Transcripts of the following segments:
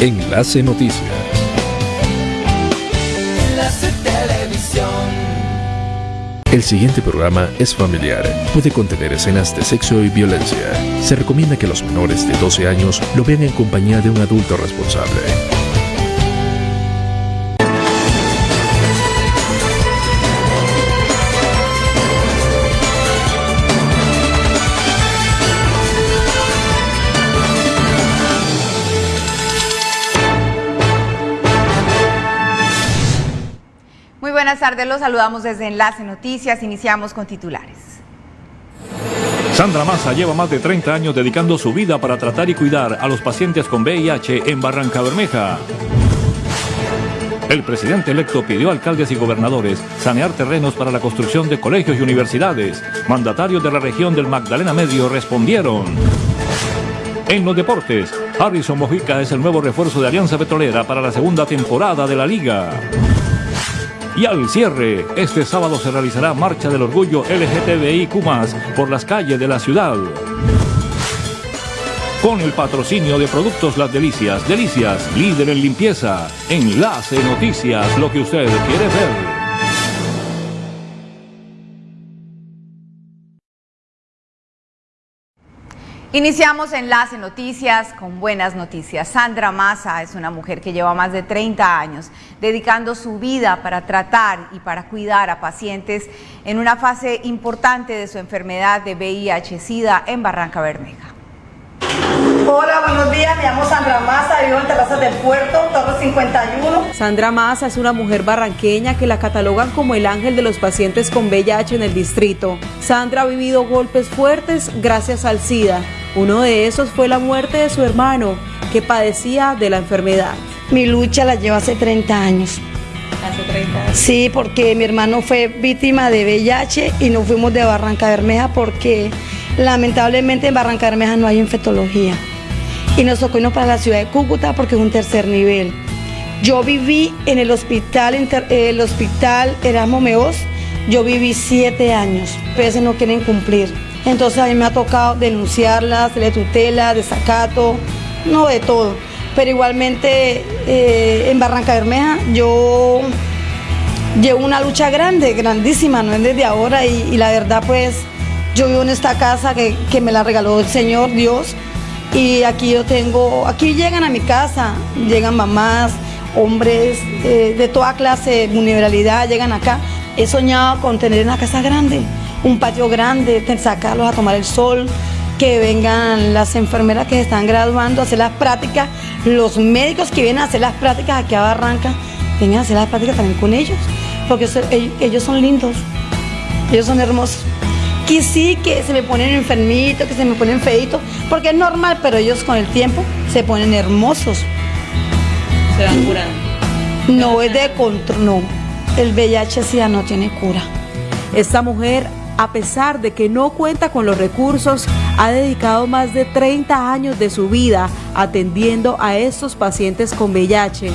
Enlace Noticias. Enlace Televisión. El siguiente programa es familiar. Puede contener escenas de sexo y violencia. Se recomienda que los menores de 12 años lo vean en compañía de un adulto responsable. Buenas tardes, los saludamos desde Enlace Noticias. Iniciamos con titulares. Sandra Massa lleva más de 30 años dedicando su vida para tratar y cuidar a los pacientes con VIH en Barranca Bermeja. El presidente electo pidió a alcaldes y gobernadores sanear terrenos para la construcción de colegios y universidades. Mandatarios de la región del Magdalena Medio respondieron. En los deportes, Harrison Mojica es el nuevo refuerzo de Alianza Petrolera para la segunda temporada de la liga. Y al cierre, este sábado se realizará Marcha del Orgullo LGTBIQ por las calles de la ciudad. Con el patrocinio de Productos Las Delicias, Delicias, líder en limpieza. Enlace Noticias, lo que usted quiere ver. Iniciamos Enlace Noticias con buenas noticias. Sandra Massa es una mujer que lleva más de 30 años dedicando su vida para tratar y para cuidar a pacientes en una fase importante de su enfermedad de VIH-Sida en Barranca Bermeja. Hola, buenos días. Me llamo Sandra Massa, vivo en Terrazas del Puerto, Torre 51. Sandra Massa es una mujer barranqueña que la catalogan como el ángel de los pacientes con VIH en el distrito. Sandra ha vivido golpes fuertes gracias al SIDA. Uno de esos fue la muerte de su hermano, que padecía de la enfermedad. Mi lucha la llevo hace 30 años. Hace 30 años. Sí, porque mi hermano fue víctima de VIH y nos fuimos de Barranca Bermeja porque lamentablemente en Barranca Bermeja no hay infectología. Y nos tocó irnos para la ciudad de Cúcuta porque es un tercer nivel. Yo viví en el hospital, inter- eh, el hospital Erasmo Meos, yo viví siete años, pero a veces no quieren cumplir. Entonces a mí me ha tocado denunciarlas, de tutela, desacato, no de todo. Pero igualmente eh, en Barranca Bermeja yo llevo una lucha grande, grandísima, no es desde ahora y, la verdad pues yo vivo en esta casa que, me la regaló el Señor Dios y aquí yo tengo, aquí llegan a mi casa, llegan mamás, hombres eh, de toda clase, vulnerabilidad, llegan acá. He soñado con tener una casa grande, un patio grande, sacarlos a tomar el sol, que vengan las enfermeras que se están graduando a hacer las prácticas, los médicos que vienen a hacer las prácticas aquí a Barranca, vengan a hacer las prácticas también con ellos, porque ellos son lindos, ellos son hermosos. Que sí, que se me ponen enfermitos, que se me ponen feitos, porque es normal, pero ellos con el tiempo se ponen hermosos. Se van curando. No es de control, no. El VIH sí ya no tiene cura. Esta mujer, a pesar de que no cuenta con los recursos, ha dedicado más de 30 años de su vida atendiendo a estos pacientes con VIH.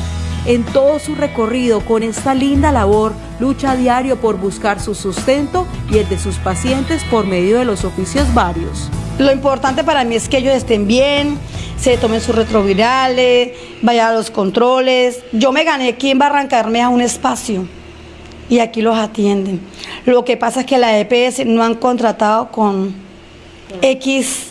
En todo su recorrido con esta linda labor, lucha a diario por buscar su sustento y el de sus pacientes por medio de los oficios varios. Lo importante para mí es que ellos estén bien, se tomen sus retrovirales, vayan a los controles. Yo me gané aquí en Bermeja un espacio y aquí los atienden. Lo que pasa es que la EPS no han contratado con X,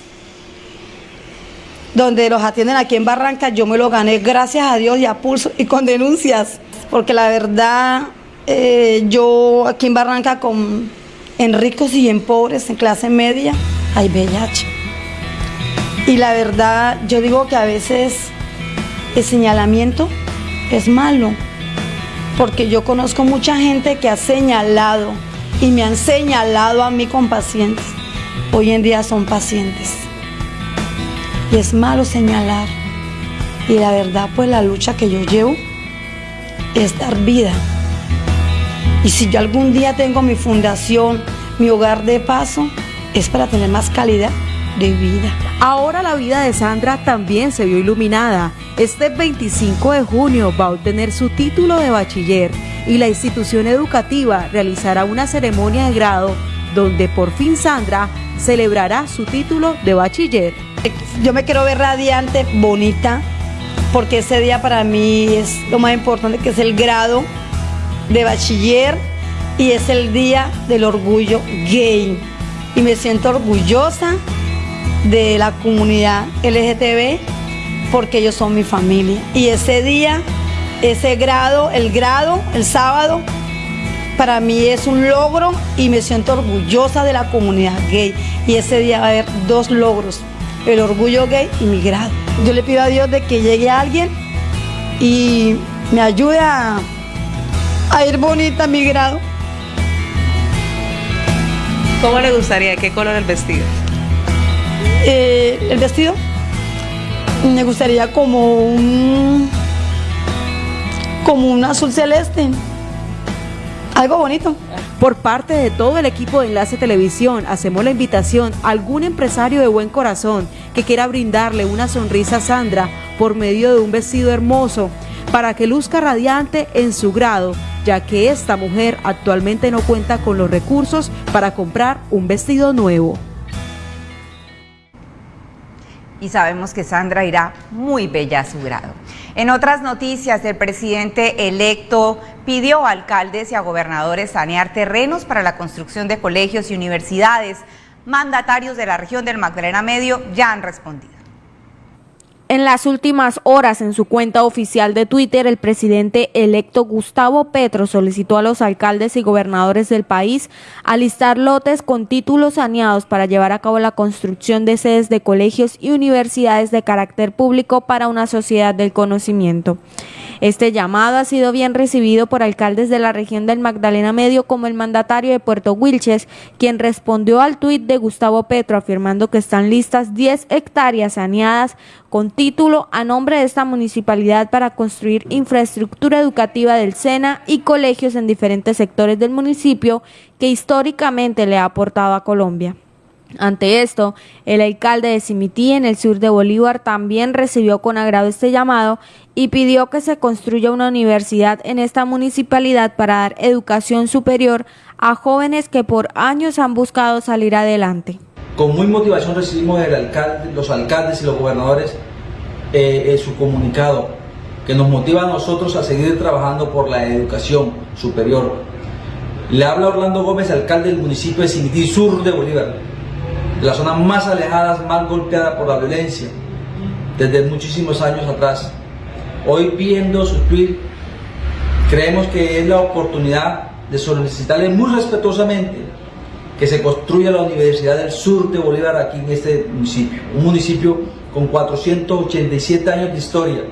donde los atienden aquí en Barranca. Yo me lo gané gracias a Dios y a pulso y con denuncias, porque la verdad eh, yo aquí en Barranca con en ricos y en pobres, en clase media, hay VIH. Y la verdad, yo digo que a veces el señalamiento es malo, porque yo conozco mucha gente que ha señalado y me han señalado a mí con pacientes. Hoy en día son pacientes. Y es malo señalar. Y la verdad, pues la lucha que yo llevo es dar vida. Y si yo algún día tengo mi fundación, mi hogar de paso, es para tener más calidad de vida. Ahora la vida de Sandra también se vio iluminada. Este 25 de junio va a obtener su título de bachiller y la institución educativa realizará una ceremonia de grado donde por fin Sandra celebrará su título de bachiller. Yo me quiero ver radiante, bonita, porque ese día para mí es lo más importante, que es el grado de bachiller y es el día del orgullo gay. Y me siento orgullosa de la comunidad LGTB porque ellos son mi familia. Y ese día, ese grado, el grado, el sábado, para mí es un logro y me siento orgullosa de la comunidad gay. Y ese día va a haber dos logros, el orgullo gay y mi grado. Yo le pido a Dios de que llegue alguien y me ayude a, a ir bonita mi grado. ¿Cómo le gustaría? ¿Qué color el vestido? Eh, el vestido me gustaría como un como un azul celeste. Algo bonito. Por parte de todo el equipo de Enlace Televisión, hacemos la invitación a algún empresario de buen corazón que quiera brindarle una sonrisa a Sandra por medio de un vestido hermoso para que luzca radiante en su grado, ya que esta mujer actualmente no cuenta con los recursos para comprar un vestido nuevo. Y sabemos que Sandra irá muy bella a su grado. En otras noticias, el presidente electo pidió a alcaldes y a gobernadores sanear terrenos para la construcción de colegios y universidades. Mandatarios de la región del Magdalena Medio ya han respondido. En las últimas horas, en su cuenta oficial de Twitter, el presidente electo Gustavo Petro solicitó a los alcaldes y gobernadores del país alistar lotes con títulos saneados para llevar a cabo la construcción de sedes de colegios y universidades de carácter público para una sociedad del conocimiento. Este llamado ha sido bien recibido por alcaldes de la región del Magdalena Medio como el mandatario de Puerto Wilches, quien respondió al tuit de Gustavo Petro afirmando que están listas 10 hectáreas saneadas con título a nombre de esta municipalidad para construir infraestructura educativa del SENA y colegios en diferentes sectores del municipio que históricamente le ha aportado a Colombia. Ante esto, el alcalde de Simití, en el sur de Bolívar, también recibió con agrado este llamado y pidió que se construya una universidad en esta municipalidad para dar educación superior a jóvenes que por años han buscado salir adelante. Con muy motivación recibimos del alcalde, los alcaldes y los gobernadores eh, eh, su comunicado que nos motiva a nosotros a seguir trabajando por la educación superior. Le habla Orlando Gómez, alcalde del municipio de Simití Sur de Bolívar de las zonas más alejadas, más golpeadas por la violencia, desde muchísimos años atrás. Hoy viendo su tweet, creemos que es la oportunidad de solicitarle muy respetuosamente que se construya la Universidad del Sur de Bolívar aquí en este municipio, un municipio con 487 años de historia,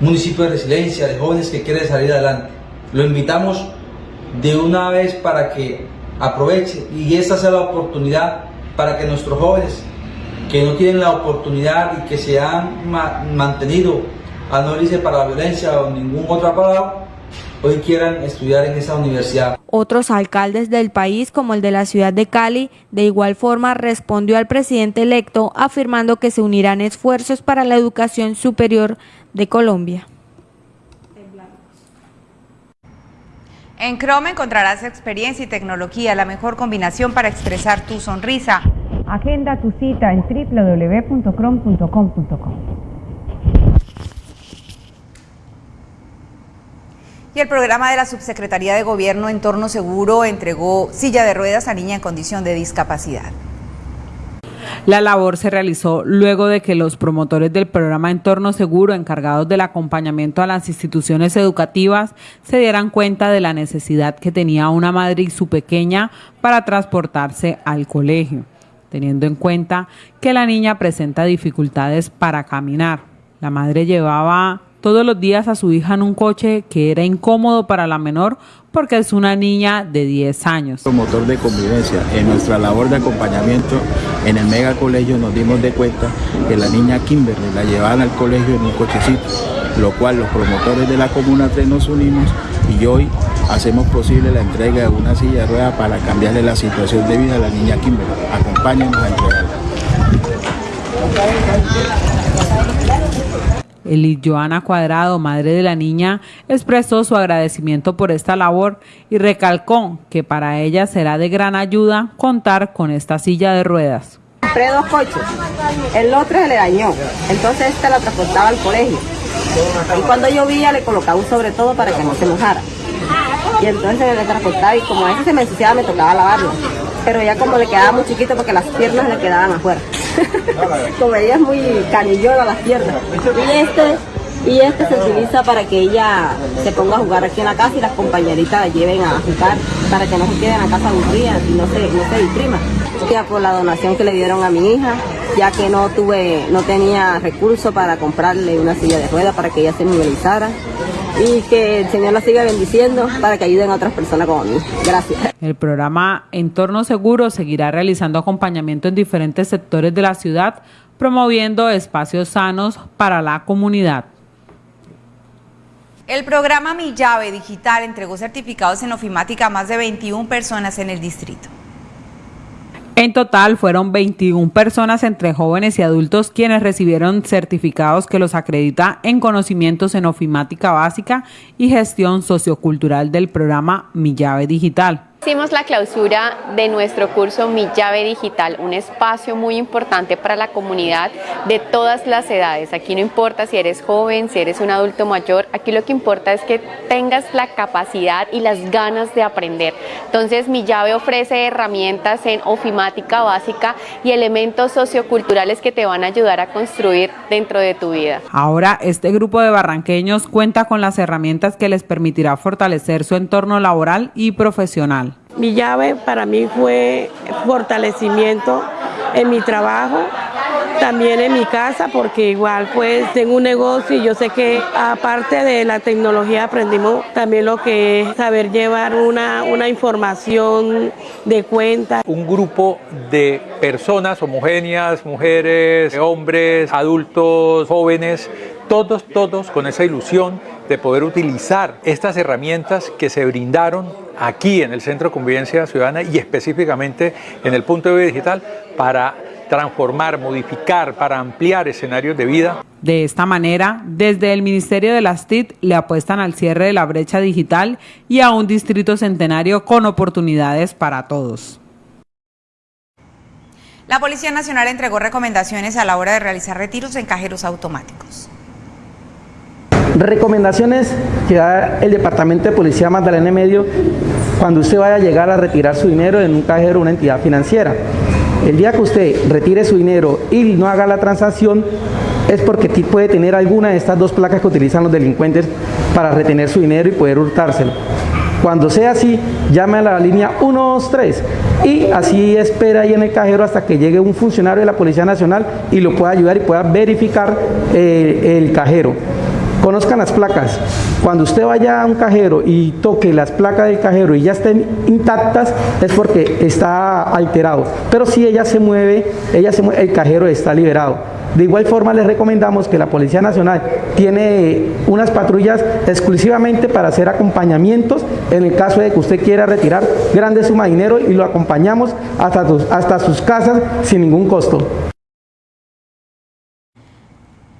un municipio de resiliencia, de jóvenes que quieren salir adelante. Lo invitamos de una vez para que aproveche y esta sea la oportunidad para que nuestros jóvenes que no tienen la oportunidad y que se han mantenido a no irse para la violencia o ningún otra palabra, hoy quieran estudiar en esa universidad. Otros alcaldes del país, como el de la ciudad de Cali, de igual forma respondió al presidente electo afirmando que se unirán esfuerzos para la educación superior de Colombia. En Chrome encontrarás experiencia y tecnología, la mejor combinación para expresar tu sonrisa. Agenda tu cita en www.chrome.com.co. Y el programa de la Subsecretaría de Gobierno Entorno Seguro entregó silla de ruedas a niña en condición de discapacidad. La labor se realizó luego de que los promotores del programa Entorno Seguro, encargados del acompañamiento a las instituciones educativas, se dieran cuenta de la necesidad que tenía una madre y su pequeña para transportarse al colegio, teniendo en cuenta que la niña presenta dificultades para caminar. La madre llevaba todos los días a su hija en un coche que era incómodo para la menor porque es una niña de 10 años. Promotor de convivencia. En nuestra labor de acompañamiento en el mega colegio nos dimos de cuenta que la niña Kimberly la llevaban al colegio en un cochecito, lo cual los promotores de la Comuna 3 nos unimos y hoy hacemos posible la entrega de una silla de ruedas para cambiarle la situación de vida a la niña Kimberly. Acompáñenos a entregarla. Elis Joana Cuadrado, madre de la niña, expresó su agradecimiento por esta labor y recalcó que para ella será de gran ayuda contar con esta silla de ruedas. Compré dos coches, el otro se le dañó, entonces este lo transportaba al colegio. Y cuando llovía le colocaba un sobre todo para que no se mojara. Y entonces le transportaba y como ese se me ensuciaba me tocaba lavarlo. Pero ya como le quedaba muy chiquito porque las piernas le quedaban afuera. como ella es muy canillona las piernas. Y este y este se utiliza para que ella se ponga a jugar aquí en la casa y las compañeritas la lleven a jugar para que no se quede en la casa aburrida y no se, no se deprima. Ya por la donación que le dieron a mi hija, ya que no tuve, no tenía recursos para comprarle una silla de ruedas para que ella se movilizara y que el Señor la siga bendiciendo para que ayuden a otras personas como a mí. Gracias. El programa Entorno Seguro seguirá realizando acompañamiento en diferentes sectores de la ciudad, promoviendo espacios sanos para la comunidad. El programa Mi Llave Digital entregó certificados en ofimática a más de 21 personas en el distrito. En total fueron 21 personas entre jóvenes y adultos quienes recibieron certificados que los acredita en conocimientos en ofimática básica y gestión sociocultural del programa Mi Llave Digital. Hicimos la clausura de nuestro curso Mi Llave Digital, un espacio muy importante para la comunidad de todas las edades. Aquí no importa si eres joven, si eres un adulto mayor, aquí lo que importa es que tengas la capacidad y las ganas de aprender. Entonces Mi Llave ofrece herramientas en ofimática básica y elementos socioculturales que te van a ayudar a construir dentro de tu vida. Ahora este grupo de barranqueños cuenta con las herramientas que les permitirá fortalecer su entorno laboral y profesional. Mi llave para mí fue fortalecimiento en mi trabajo, también en mi casa, porque igual pues tengo un negocio y yo sé que aparte de la tecnología aprendimos también lo que es saber llevar una, una información de cuenta. Un grupo de personas homogéneas, mujeres, hombres, adultos, jóvenes, todos, todos con esa ilusión de poder utilizar estas herramientas que se brindaron aquí en el Centro de Convivencia Ciudadana y específicamente en el punto de vista digital para transformar, modificar, para ampliar escenarios de vida. De esta manera, desde el Ministerio de las TIC le apuestan al cierre de la brecha digital y a un distrito centenario con oportunidades para todos. La Policía Nacional entregó recomendaciones a la hora de realizar retiros en cajeros automáticos. Recomendaciones que da el Departamento de Policía Magdalena Medio cuando usted vaya a llegar a retirar su dinero en un cajero o una entidad financiera. El día que usted retire su dinero y no haga la transacción es porque puede tener alguna de estas dos placas que utilizan los delincuentes para retener su dinero y poder hurtárselo. Cuando sea así, llame a la línea 123 y así espera ahí en el cajero hasta que llegue un funcionario de la Policía Nacional y lo pueda ayudar y pueda verificar eh, el cajero. Conozcan las placas. Cuando usted vaya a un cajero y toque las placas del cajero y ya estén intactas, es porque está alterado. Pero si ella se mueve, ella se mueve, el cajero está liberado. De igual forma les recomendamos que la Policía Nacional tiene unas patrullas exclusivamente para hacer acompañamientos en el caso de que usted quiera retirar grandes sumas de dinero y lo acompañamos hasta, hasta sus casas sin ningún costo.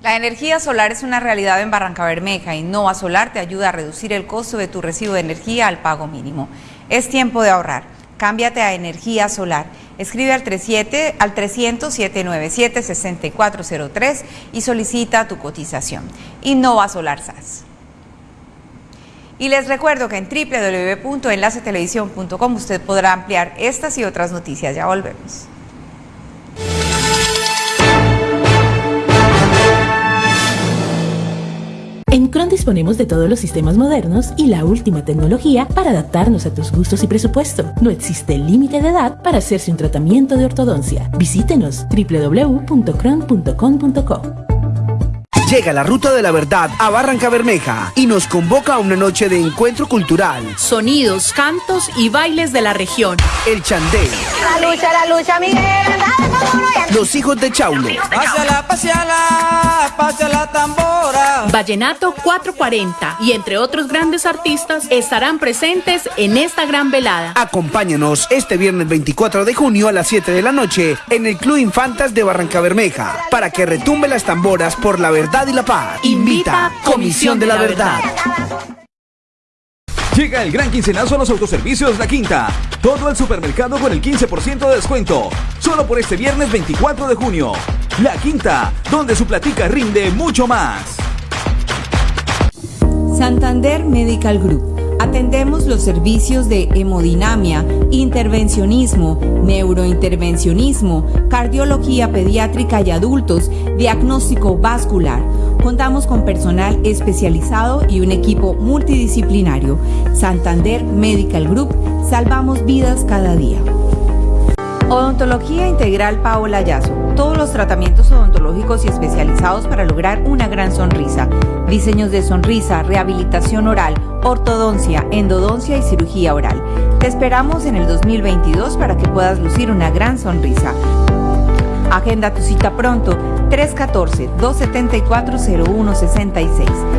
La energía solar es una realidad en Barranca Bermeja y Nova Solar te ayuda a reducir el costo de tu recibo de energía al pago mínimo. Es tiempo de ahorrar. Cámbiate a energía solar. Escribe al, 37, al 300-797-6403 y solicita tu cotización. Innova Solar SAS. Y les recuerdo que en www.enlacetelevisión.com usted podrá ampliar estas y otras noticias. Ya volvemos. Disponemos de todos los sistemas modernos y la última tecnología para adaptarnos a tus gustos y presupuesto. No existe límite de edad para hacerse un tratamiento de ortodoncia. Visítenos www.cron.com.co. Llega la Ruta de la Verdad a Barranca Bermeja y nos convoca a una noche de encuentro cultural. Sonidos, cantos y bailes de la región. El Chandel. La lucha, la lucha, Miguel. Los hijos de Chaulo. Pásala, pásala, pásala tambora. Vallenato 440 y entre otros grandes artistas estarán presentes en esta gran velada. Acompáñanos este viernes 24 de junio a las 7 de la noche en el Club Infantas de Barranca Bermeja para que retumbe las tamboras por la verdad y la paz. Invita Comisión de la Verdad. Llega el gran quincenazo a los autoservicios La Quinta. Todo el supermercado con el 15% de descuento. Solo por este viernes 24 de junio. La Quinta, donde su platica rinde mucho más. Santander Medical Group. Atendemos los servicios de hemodinamia, intervencionismo, neurointervencionismo, cardiología pediátrica y adultos, diagnóstico vascular. Contamos con personal especializado y un equipo multidisciplinario. Santander Medical Group, salvamos vidas cada día. Odontología Integral Paola Yazo. Todos los tratamientos odontológicos y especializados para lograr una gran sonrisa. Diseños de sonrisa, rehabilitación oral, ortodoncia, endodoncia y cirugía oral. Te esperamos en el 2022 para que puedas lucir una gran sonrisa. Agenda tu cita pronto 314-274-0166.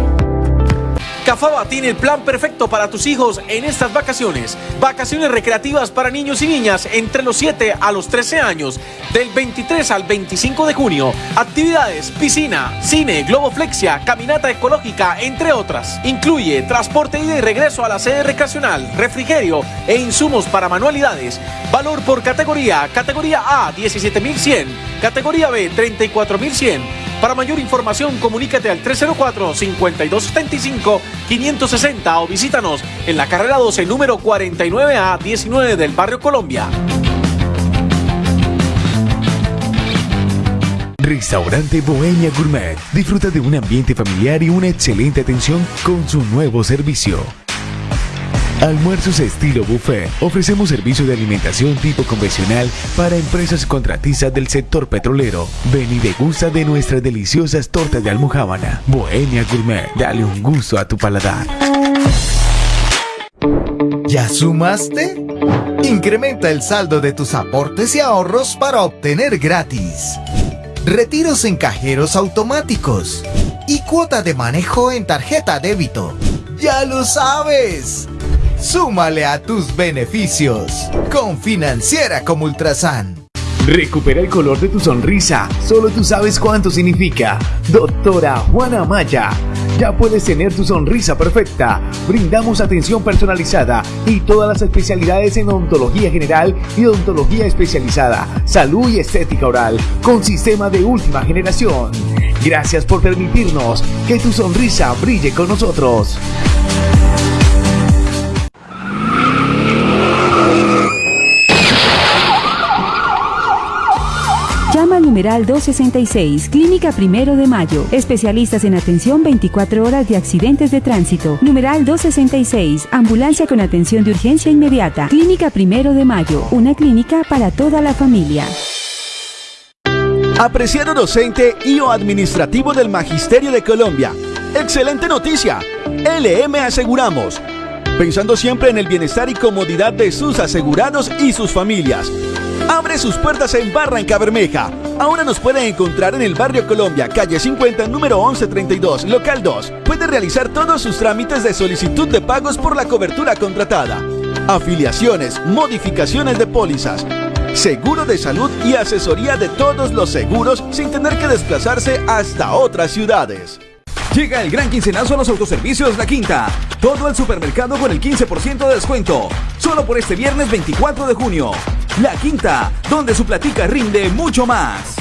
Cafaba tiene el plan perfecto para tus hijos en estas vacaciones. Vacaciones recreativas para niños y niñas entre los 7 a los 13 años, del 23 al 25 de junio. Actividades, piscina, cine, globoflexia, caminata ecológica, entre otras. Incluye transporte ida y regreso a la sede recreacional, refrigerio e insumos para manualidades. Valor por categoría, categoría A 17.100, categoría B 34.100. Para mayor información, comunícate al 304-5275-560 o visítanos en la carrera 12, número 49A 19 del barrio Colombia. Restaurante Bohemia Gourmet. Disfruta de un ambiente familiar y una excelente atención con su nuevo servicio. Almuerzos estilo buffet. Ofrecemos servicio de alimentación tipo convencional para empresas contratistas del sector petrolero. Ven y degusta de nuestras deliciosas tortas de almohábana. Bohemia Gourmet. Dale un gusto a tu paladar. ¿Ya sumaste? Incrementa el saldo de tus aportes y ahorros para obtener gratis. Retiros en cajeros automáticos. Y cuota de manejo en tarjeta débito. ¡Ya lo sabes! Súmale a tus beneficios con Financiera como Ultrasan. Recupera el color de tu sonrisa. Solo tú sabes cuánto significa. Doctora Juana Maya. Ya puedes tener tu sonrisa perfecta. Brindamos atención personalizada y todas las especialidades en odontología general y odontología especializada, salud y estética oral, con sistema de última generación. Gracias por permitirnos que tu sonrisa brille con nosotros. Numeral 266, Clínica Primero de Mayo. Especialistas en atención 24 horas de accidentes de tránsito. Numeral 266, Ambulancia con atención de urgencia inmediata. Clínica Primero de Mayo, una clínica para toda la familia. Apreciado docente y o administrativo del Magisterio de Colombia. Excelente noticia. LM Aseguramos. Pensando siempre en el bienestar y comodidad de sus asegurados y sus familias. Abre sus puertas en Barranca Bermeja. Ahora nos pueden encontrar en el barrio Colombia, calle 50, número 1132, local 2. Puede realizar todos sus trámites de solicitud de pagos por la cobertura contratada. Afiliaciones, modificaciones de pólizas, seguro de salud y asesoría de todos los seguros sin tener que desplazarse hasta otras ciudades. Llega el gran quincenazo a los autoservicios La Quinta. Todo el supermercado con el 15% de descuento. Solo por este viernes 24 de junio. La Quinta, donde su platica rinde mucho más.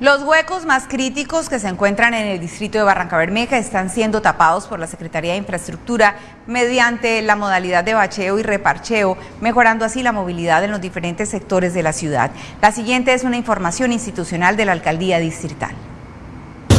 Los huecos más críticos que se encuentran en el distrito de Barranca Bermeja están siendo tapados por la Secretaría de Infraestructura mediante la modalidad de bacheo y reparcheo, mejorando así la movilidad en los diferentes sectores de la ciudad. La siguiente es una información institucional de la Alcaldía Distrital.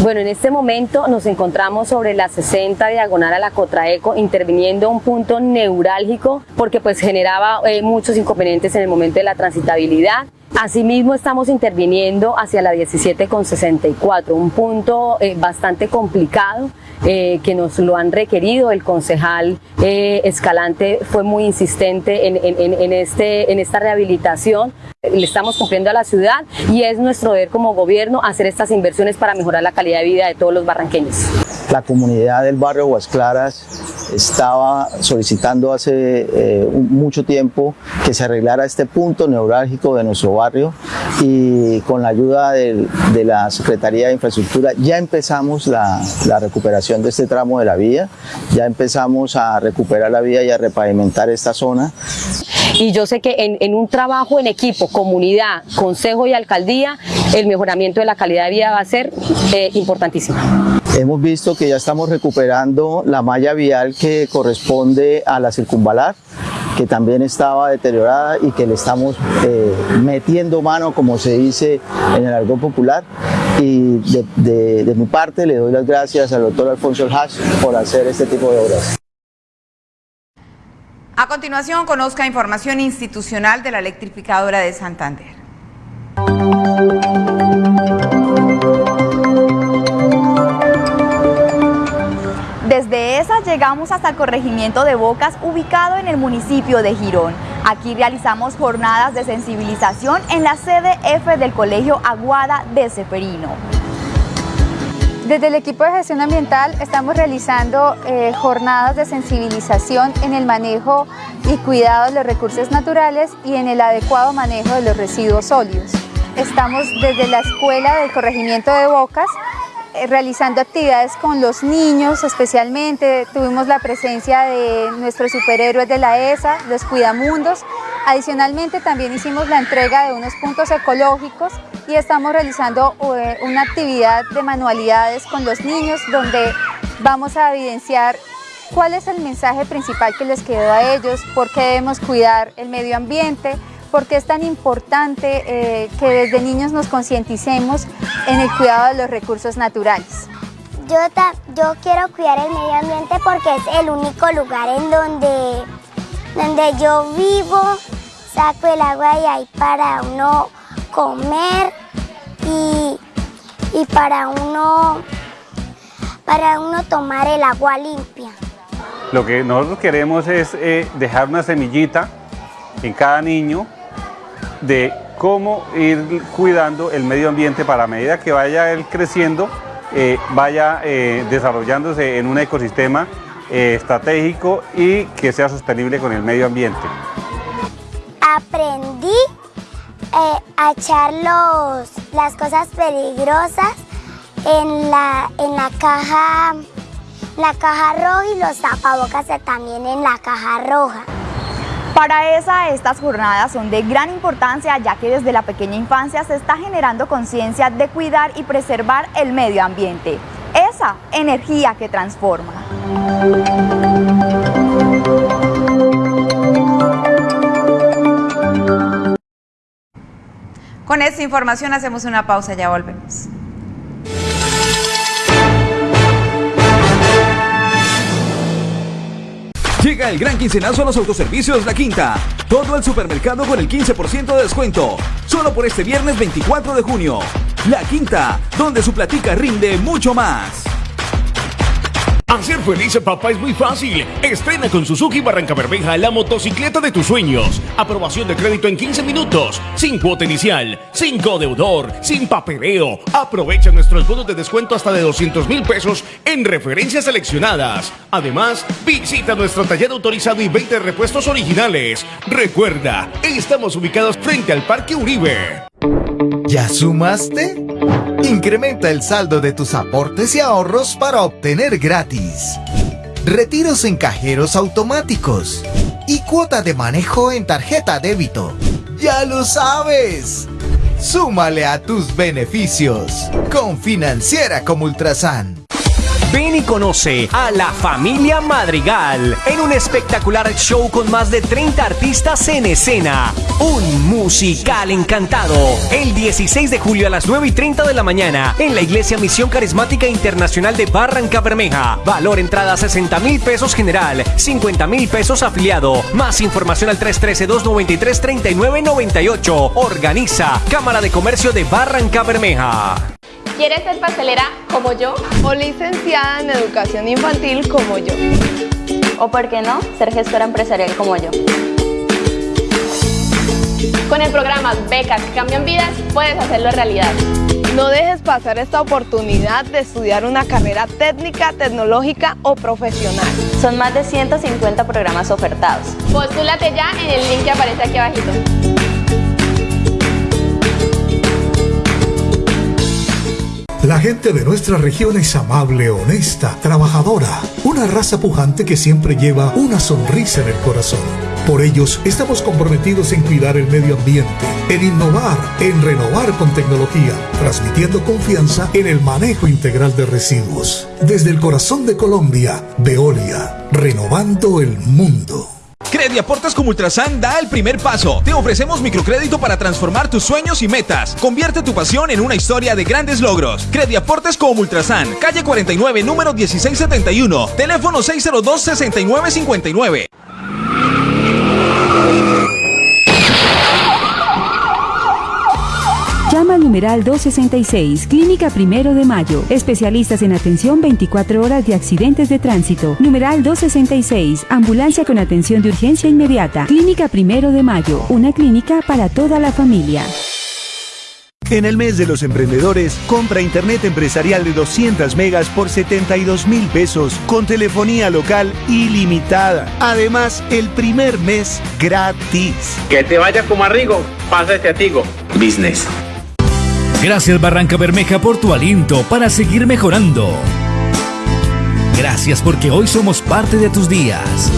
Bueno, en este momento nos encontramos sobre la 60 diagonal a la Cotraeco, interviniendo un punto neurálgico porque pues generaba eh, muchos inconvenientes en el momento de la transitabilidad. Asimismo estamos interviniendo hacia la 17 con 64, un punto eh, bastante complicado eh, que nos lo han requerido. El concejal eh, Escalante fue muy insistente en, este, en esta rehabilitación. Le estamos cumpliendo a la ciudad y es nuestro deber como gobierno hacer estas inversiones para mejorar la calidad de vida de todos los barranqueños. La comunidad del barrio Aguas Claras estaba solicitando hace eh, mucho tiempo que se arreglara este punto neurálgico de nuestro barrio y con la ayuda de, la Secretaría de Infraestructura ya empezamos la, recuperación de este tramo de la vía, ya empezamos a recuperar la vía y a repavimentar esta zona. Y yo sé que en, en, un trabajo en equipo, comunidad, consejo y alcaldía, el mejoramiento de la calidad de vida va a ser eh, importantísimo. Hemos visto que ya estamos recuperando la malla vial que corresponde a la circunvalar, que también estaba deteriorada y que le estamos eh, metiendo mano, como se dice en el argot popular. Y de, mi parte le doy las gracias al doctor Alfonso Hash por hacer este tipo de obras. A continuación, conozca información institucional de la electrificadora de Santander. Desde esa llegamos hasta el corregimiento de Bocas, ubicado en el municipio de Girón. Aquí realizamos jornadas de sensibilización en la sede F del Colegio Aguada de Ceferino. Desde el equipo de gestión ambiental estamos realizando eh, jornadas de sensibilización en el manejo y cuidado de los recursos naturales y en el adecuado manejo de los residuos sólidos. Estamos desde la escuela del corregimiento de Bocas realizando actividades con los niños especialmente, tuvimos la presencia de nuestros superhéroes de la ESA, los Cuidamundos, adicionalmente también hicimos la entrega de unos puntos ecológicos y estamos realizando eh, una actividad de manualidades con los niños donde vamos a evidenciar cuál es el mensaje principal que les quedó a ellos, por qué debemos cuidar el medio ambiente, por qué es tan importante eh, que desde niños nos concienticemos en el cuidado de los recursos naturales. Yo, yo quiero cuidar el medio ambiente porque es el único lugar en donde, donde yo vivo, saco el agua de ahí para uno comer y, y para, uno, para uno tomar el agua limpia. Lo que nosotros queremos es eh, dejar una semillita en cada niño de cómo ir cuidando el medio ambiente para a medida que vaya él creciendo, eh, vaya eh, desarrollándose en un ecosistema eh, estratégico y que sea sostenible con el medio ambiente. Aprendí a echar los, las cosas peligrosas en la, en la caja la caja roja y los tapabocas también en la caja roja. Para esa, estas jornadas son de gran importancia ya que desde la pequeña infancia se está generando conciencia de cuidar y preservar el medio ambiente. Esa energía que transforma. Con esta información hacemos una pausa, ya volvemos. Llega el gran quincenazo a los autoservicios La Quinta. Todo el supermercado con el 15% de descuento. Solo por este viernes 24 de junio. La Quinta, donde su platica rinde mucho más. Hacer feliz a papá es muy fácil. Estrena con Suzuki Barranca Bermeja la motocicleta de tus sueños. Aprobación de crédito en 15 minutos. Sin cuota inicial, sin codeudor, sin papeleo. Aprovecha nuestros bonos de descuento hasta de 200 mil pesos en referencias seleccionadas. Además, visita nuestro taller autorizado y 20 repuestos originales. Recuerda, estamos ubicados frente al Parque Uribe. ¿Ya sumaste? Incrementa el saldo de tus aportes y ahorros para obtener gratis. Retiros en cajeros automáticos. Y cuota de manejo en tarjeta débito. ¡Ya lo sabes! Súmale a tus beneficios con Financiera como Ultrasan. Ven y conoce a la familia Madrigal en un espectacular show con más de 30 artistas en escena. Un musical encantado. El 16 de julio a las 9 y 30 de la mañana en la Iglesia Misión Carismática Internacional de Barranca Bermeja. Valor entrada 60 mil pesos general, 50 mil pesos afiliado. Más información al 313-293-3998. Organiza Cámara de Comercio de Barranca Bermeja. ¿Quieres ser pastelera como yo? ¿O licenciada en educación infantil como yo? ¿O por qué no, ser gestora empresarial como yo? Con el programa Becas que cambian vidas, puedes hacerlo realidad. No dejes pasar esta oportunidad de estudiar una carrera técnica, tecnológica o profesional. Son más de 150 programas ofertados. Postúlate ya en el link que aparece aquí abajito. La gente de nuestra región es amable, honesta, trabajadora, una raza pujante que siempre lleva una sonrisa en el corazón. Por ellos estamos comprometidos en cuidar el medio ambiente, en innovar, en renovar con tecnología, transmitiendo confianza en el manejo integral de residuos. Desde el corazón de Colombia, Veolia, renovando el mundo. Crediaportes como Ultrasan da el primer paso. Te ofrecemos microcrédito para transformar tus sueños y metas. Convierte tu pasión en una historia de grandes logros. Crediaportes como Ultrasan, calle 49, número 1671, teléfono 602-6959. Llama al numeral 266, Clínica Primero de Mayo. Especialistas en atención 24 horas de accidentes de tránsito. Numeral 266, Ambulancia con atención de urgencia inmediata. Clínica Primero de Mayo, una clínica para toda la familia. En el mes de los emprendedores, compra internet empresarial de 200 megas por 72 mil pesos con telefonía local ilimitada. Además, el primer mes gratis. Que te vaya como a Rigo, pásate a Tigo. Business. Gracias Barranca Bermeja por tu aliento para seguir mejorando. Gracias porque hoy somos parte de tus días.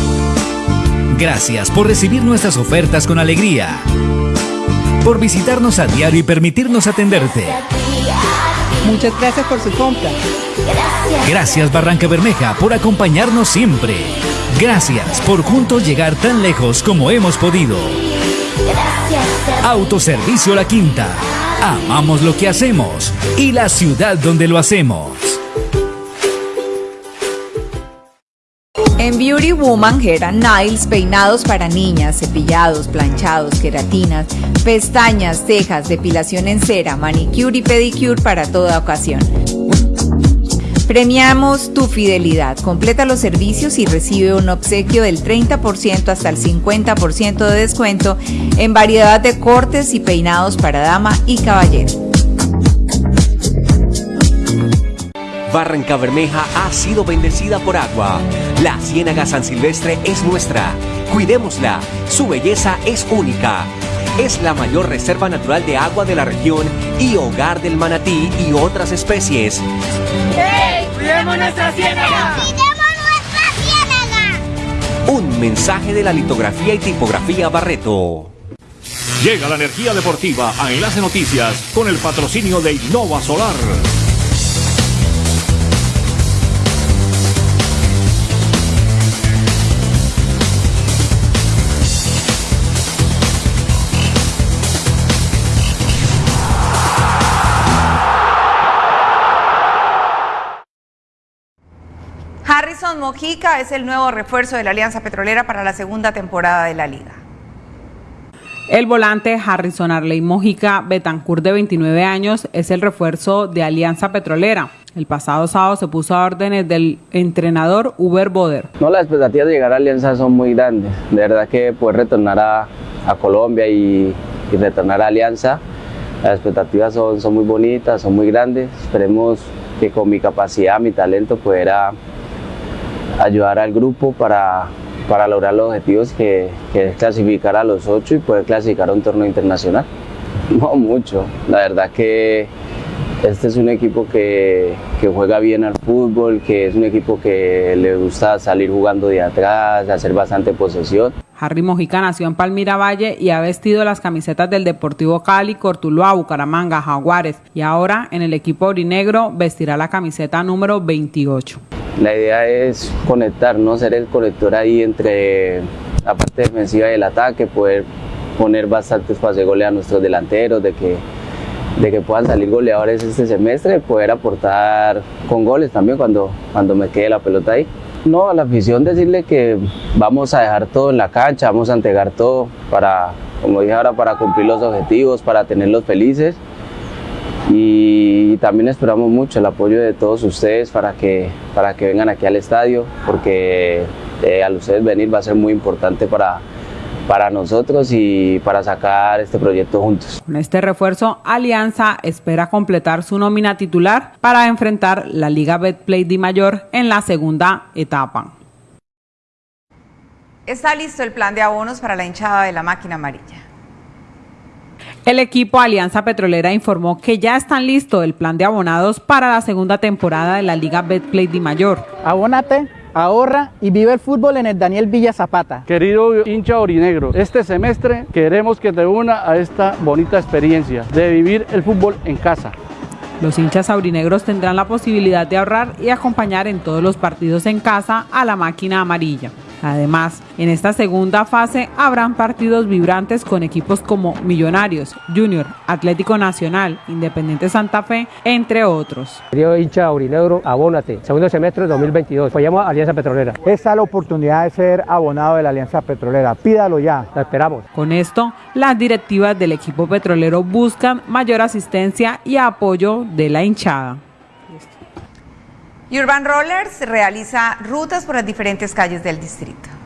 Gracias por recibir nuestras ofertas con alegría. Por visitarnos a diario y permitirnos atenderte. Muchas gracias por su compra. Gracias Barranca Bermeja por acompañarnos siempre. Gracias por juntos llegar tan lejos como hemos podido. Autoservicio La Quinta. Amamos lo que hacemos y la ciudad donde lo hacemos. En Beauty Woman Hair and Nails, peinados para niñas, cepillados, planchados, queratinas, pestañas, cejas, depilación en cera, manicure y pedicure para toda ocasión. Premiamos tu fidelidad. Completa los servicios y recibe un obsequio del 30% hasta el 50% de descuento en variedad de cortes y peinados para dama y caballero. Barranca Bermeja ha sido bendecida por agua. La Ciénaga San Silvestre es nuestra. Cuidémosla. Su belleza es única. Es la mayor reserva natural de agua de la región y hogar del manatí y otras especies. ¡Hey! ¡Cuidemos nuestra ciénaga! Un mensaje de la litografía y tipografía Barreto. Llega la energía deportiva a Enlace Noticias con el patrocinio de Innova Solar. Mojica es el nuevo refuerzo de la Alianza Petrolera para la segunda temporada de la liga. El volante Harrison Arley Mojica Betancourt de 29 años es el refuerzo de Alianza Petrolera. El pasado sábado se puso a órdenes del entrenador Uber Boder. No, las expectativas de llegar a Alianza son muy grandes. De verdad que poder retornar a, a Colombia y, y, retornar a Alianza, las expectativas son, son muy bonitas, son muy grandes. Esperemos que con mi capacidad, mi talento, pudiera ayudar al grupo para, para lograr los objetivos que, es clasificar a los ocho y poder clasificar a un torneo internacional. No mucho, la verdad que este es un equipo que, que, juega bien al fútbol, que es un equipo que le gusta salir jugando de atrás, hacer bastante posesión. Harry Mojica nació en Palmira Valle y ha vestido las camisetas del Deportivo Cali, Cortuluá, Bucaramanga, Jaguares y ahora en el equipo orinegro vestirá la camiseta número 28. La idea es conectarnos, ser el conector ahí entre la parte defensiva y el ataque, poder poner bastante espacio de gole a nuestros delanteros, de que, de que puedan salir goleadores este semestre, poder aportar con goles también cuando, cuando me quede la pelota ahí. No, a la afición decirle que vamos a dejar todo en la cancha, vamos a entregar todo para, como dije ahora, para cumplir los objetivos, para tenerlos felices y también esperamos mucho el apoyo de todos ustedes para que, para que vengan aquí al estadio, porque eh, al ustedes venir va a ser muy importante para, para nosotros y para sacar este proyecto juntos. Con este refuerzo, Alianza espera completar su nómina titular para enfrentar la Liga Betplay Di Mayor en la segunda etapa. Está listo el plan de abonos para la hinchada de la máquina amarilla. El equipo Alianza Petrolera informó que ya están listos el plan de abonados para la segunda temporada de la Liga Betplay Di Mayor. Abónate ahorra y vive el fútbol en el Daniel Villa Zapata. Querido hincha orinegro, este semestre queremos que te una a esta bonita experiencia de vivir el fútbol en casa. Los hinchas aurinegros tendrán la posibilidad de ahorrar y acompañar en todos los partidos en casa a la máquina amarilla. Además, en esta segunda fase habrán partidos vibrantes con equipos como Millonarios, Junior, Atlético Nacional, Independiente Santa Fe, entre otros. Querido hincha aurinegro, abónate. Segundo semestre de 2022. Apoyamos a Alianza Petrolera. Esta es la oportunidad de ser abonado de la Alianza Petrolera. Pídalo ya. La esperamos. Con esto, las directivas del equipo petrolero buscan mayor asistencia y apoyo de la hinchada. Urban Rollers realiza rutas por las diferentes calles del distrito.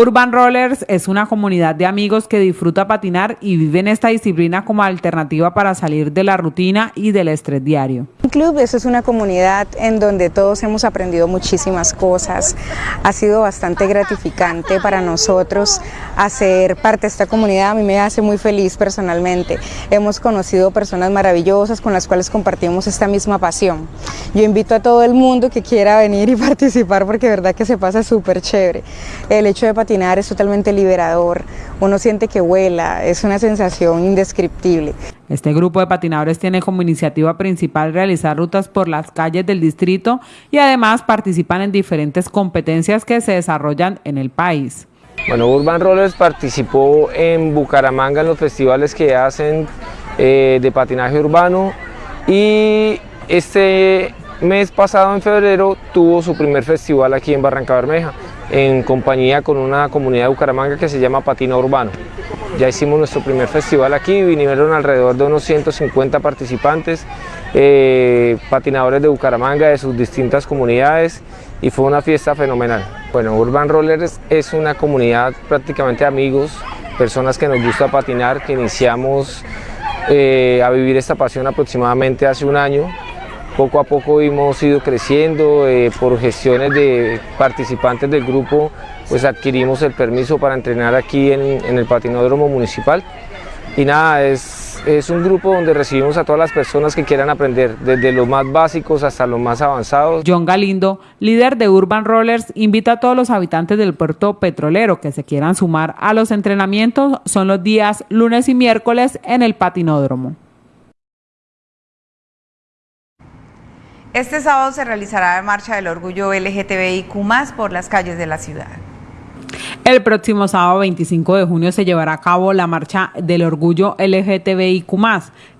Urban Rollers es una comunidad de amigos que disfruta patinar y viven esta disciplina como alternativa para salir de la rutina y del estrés diario. Un club eso es una comunidad en donde todos hemos aprendido muchísimas cosas. Ha sido bastante gratificante para nosotros hacer parte de esta comunidad. A mí me hace muy feliz personalmente. Hemos conocido personas maravillosas con las cuales compartimos esta misma pasión. Yo invito a todo el mundo que quiera venir y participar porque verdad que se pasa súper chévere. El hecho de patinar es totalmente liberador, uno siente que vuela, es una sensación indescriptible. Este grupo de patinadores tiene como iniciativa principal realizar rutas por las calles del distrito y además participan en diferentes competencias que se desarrollan en el país. Bueno, Urban Rollers participó en Bucaramanga en los festivales que hacen eh, de patinaje urbano y este mes pasado en febrero tuvo su primer festival aquí en Barranca Bermeja en compañía con una comunidad de Bucaramanga que se llama Patina Urbano. Ya hicimos nuestro primer festival aquí, vinieron alrededor de unos 150 participantes, eh, patinadores de Bucaramanga de sus distintas comunidades y fue una fiesta fenomenal. Bueno, Urban Rollers es una comunidad prácticamente de amigos, personas que nos gusta patinar, que iniciamos eh, a vivir esta pasión aproximadamente hace un año poco a poco hemos ido creciendo, eh, por gestiones de participantes del grupo, pues adquirimos el permiso para entrenar aquí en, el patinódromo municipal. Y nada, es, es un grupo donde recibimos a todas las personas que quieran aprender, desde los más básicos hasta los más avanzados. John Galindo, líder de Urban Rollers, invita a todos los habitantes del puerto petrolero que se quieran sumar a los entrenamientos. Son los días lunes y miércoles en el patinódromo. Este sábado se realizará la marcha del orgullo LGTBIQ por las calles de la ciudad. El próximo sábado 25 de junio se llevará a cabo la marcha del orgullo LGTBIQ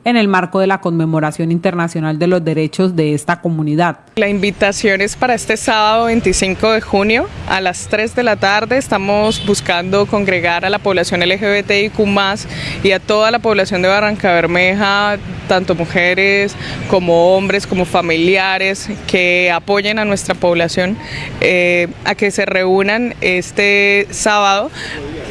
en el marco de la conmemoración internacional de los derechos de esta comunidad. La invitación es para este sábado 25 de junio a las 3 de la tarde. Estamos buscando congregar a la población LGBTIQ y a toda la población de Barranca Bermeja, tanto mujeres como hombres, como familiares, que apoyen a nuestra población eh, a que se reúnan este sábado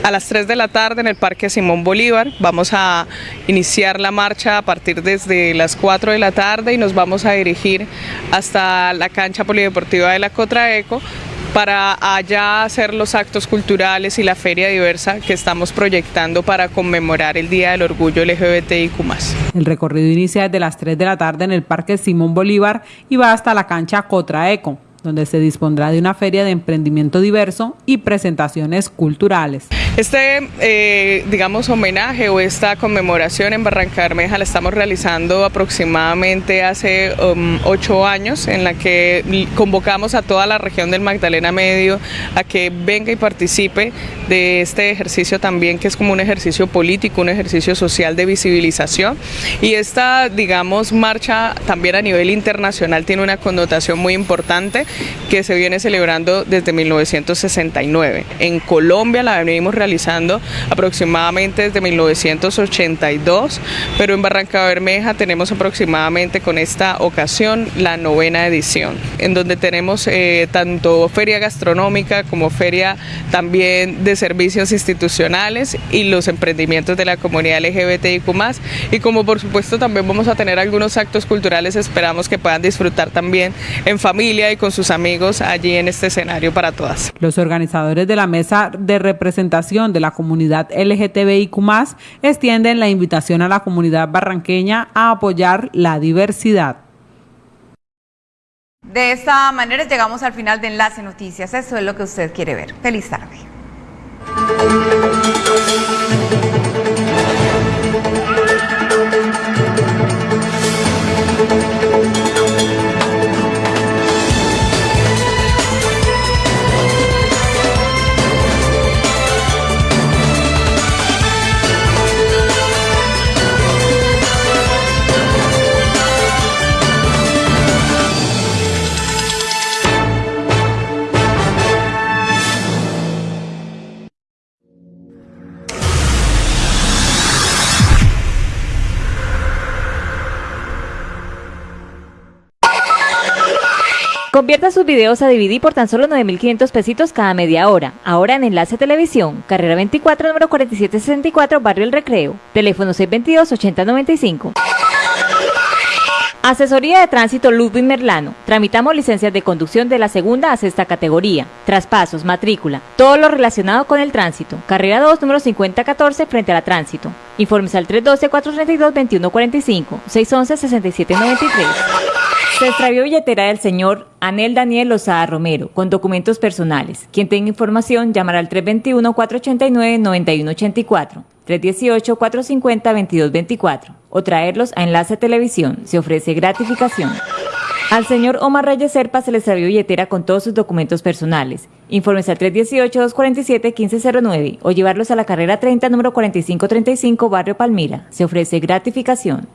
a las 3 de la tarde en el Parque Simón Bolívar. Vamos a iniciar la marcha a partir desde las 4 de la tarde y nos vamos a dirigir hasta la cancha polideportiva de la Cotraeco para allá hacer los actos culturales y la feria diversa que estamos proyectando para conmemorar el Día del Orgullo LGBTIQ+. El recorrido inicia desde las 3 de la tarde en el Parque Simón Bolívar y va hasta la cancha Cotraeco donde se dispondrá de una feria de emprendimiento diverso y presentaciones culturales. Este, eh, digamos, homenaje o esta conmemoración en Barranca Bermeja la estamos realizando aproximadamente hace um, ocho años, en la que convocamos a toda la región del Magdalena Medio a que venga y participe de este ejercicio también, que es como un ejercicio político, un ejercicio social de visibilización. Y esta, digamos, marcha también a nivel internacional tiene una connotación muy importante que se viene celebrando desde 1969. En Colombia la venimos realizando aproximadamente desde 1982, pero en Barranca Bermeja tenemos aproximadamente con esta ocasión la novena edición, en donde tenemos eh, tanto feria gastronómica como feria también de servicios institucionales y los emprendimientos de la comunidad LGBTIQ+, y como por supuesto también vamos a tener algunos actos culturales, esperamos que puedan disfrutar también en familia y con sus amigos allí en este escenario para todas. Los organizadores de la mesa de representación de la comunidad LGTBIQ extienden la invitación a la comunidad barranqueña a apoyar la diversidad. De esta manera llegamos al final de Enlace Noticias. Eso es lo que usted quiere ver. Feliz tarde. Convierta sus videos a DVD por tan solo 9.500 pesitos cada media hora. Ahora en Enlace Televisión, carrera 24, número 4764, Barrio El Recreo. Teléfono 622-8095. Asesoría de Tránsito Ludwig Merlano. Tramitamos licencias de conducción de la segunda a sexta categoría. Traspasos, matrícula, todo lo relacionado con el tránsito. Carrera 2, número 5014, frente a la tránsito. Informes al 312-432-2145, 611-6793. Se extravió billetera del señor Anel Daniel Lozada Romero con documentos personales. Quien tenga información llamará al 321-489-9184, 318-450-2224 o traerlos a Enlace Televisión. Se ofrece gratificación. Al señor Omar Reyes Serpa se le extravió billetera con todos sus documentos personales. Informes al 318-247-1509 o llevarlos a la carrera 30, número 4535, Barrio Palmira. Se ofrece gratificación.